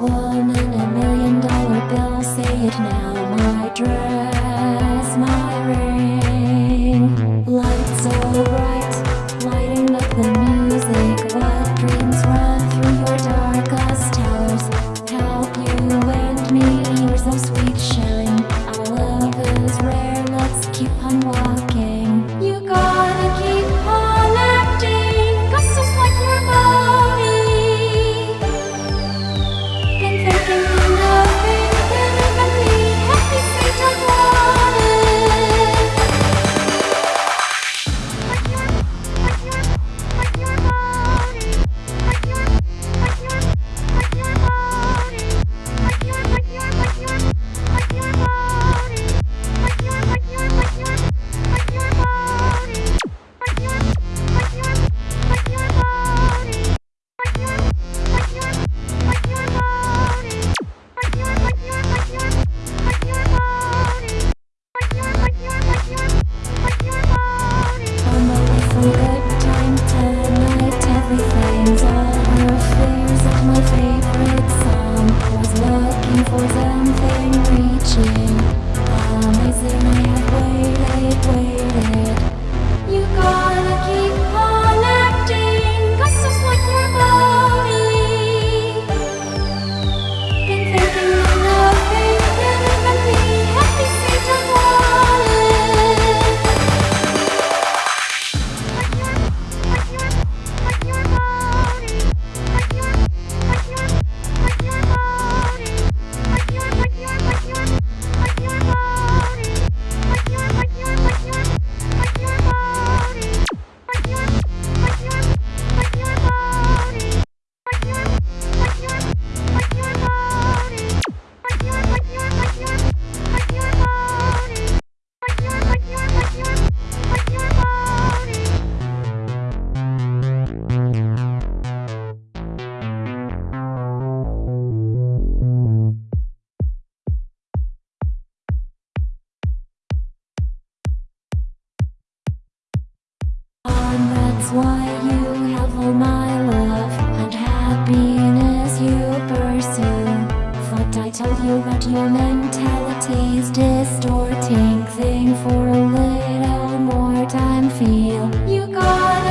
world. 보자. why you have all my love and happiness you pursue. Thought I told you that your mentality's distorting. Thing for a little more time, feel you got